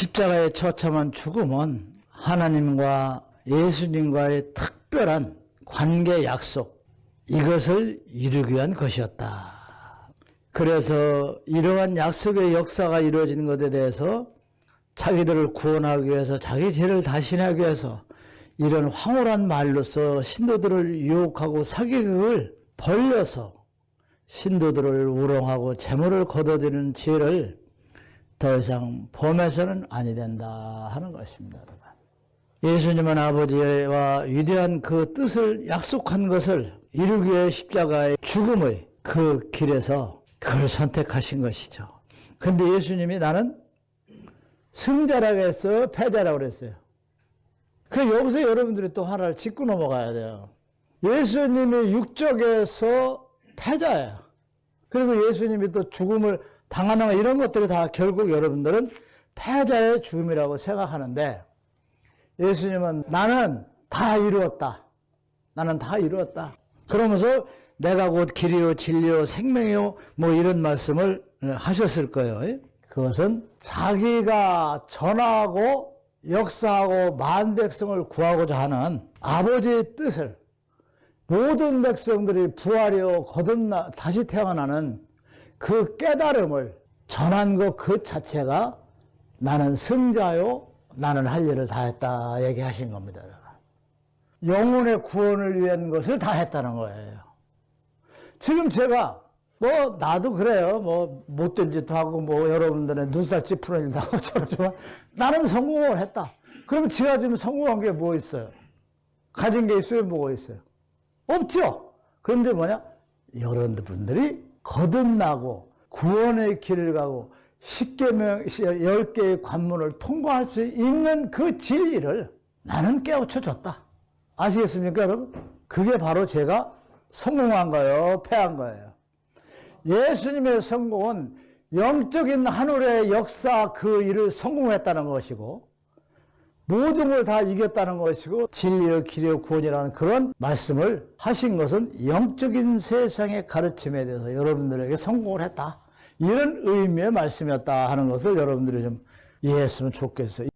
십자가의 처참한 죽음은 하나님과 예수님과의 특별한 관계 약속, 이것을 이루기 위한 것이었다. 그래서 이러한 약속의 역사가 이루어지는 것에 대해서 자기들을 구원하기 위해서 자기 죄를 다신하기 위해서 이런 황홀한 말로서 신도들을 유혹하고 사기극을 벌려서 신도들을 우롱하고 재물을 거둬들이는 죄를 더 이상 범해서는 아니 된다 하는 것입니다. 예수님은 아버지와 위대한 그 뜻을 약속한 것을 이루기 위해 십자가의 죽음의 그 길에서 그걸 선택하신 것이죠. 근데 예수님이 나는 승자라고 했어요? 패자라고 그랬어요? 그 여기서 여러분들이 또 하나를 짚고 넘어가야 돼요. 예수님이 육적에서 패자예요. 그리고 예수님이 또 죽음을 당하는 거 이런 것들이 다 결국 여러분들은 패자의 죽음이라고 생각하는데 예수님은 나는 다 이루었다. 나는 다 이루었다. 그러면서 내가 곧 길이요 진리요 생명이요 뭐 이런 말씀을 하셨을 거예요. 그것은 자기가 전하고 역사하고 만 백성을 구하고자 하는 아버지의 뜻을 모든 백성들이 부활이요 거듭나 다시 태어나는 그 깨달음을 전한 것 그 자체가 나는 승자요 나는 할 일을 다 했다 얘기하신 겁니다. 영혼의 구원을 위한 것을 다 했다는 거예요. 지금 제가 뭐 나도 그래요. 뭐 못된 짓도 하고 뭐 여러분들의 눈살 찌푸는 일도 하고 저러지만 나는 성공을 했다. 그럼 제가 지금 성공한 게 뭐 있어요? 가진 게 있어요? 뭐가 있어요? 없죠. 그런데 뭐냐? 여러분들이 거듭나고 구원의 길을 가고 10개명, 10개의 관문을 통과할 수 있는 그 진리를 나는 깨우쳐 줬다. 아시겠습니까, 여러분? 그게 바로 제가 성공한 거예요, 패한 거예요. 예수님의 성공은 영적인 하늘의 역사 그 일을 성공했다는 것이고 모든 걸 다 이겼다는 것이고 진리의 길의 구원이라는 그런 말씀을 하신 것은 영적인 세상의 가르침에 대해서 여러분들에게 성공을 했다. 이런 의미의 말씀이었다 하는 것을 여러분들이 좀 이해했으면 좋겠어요.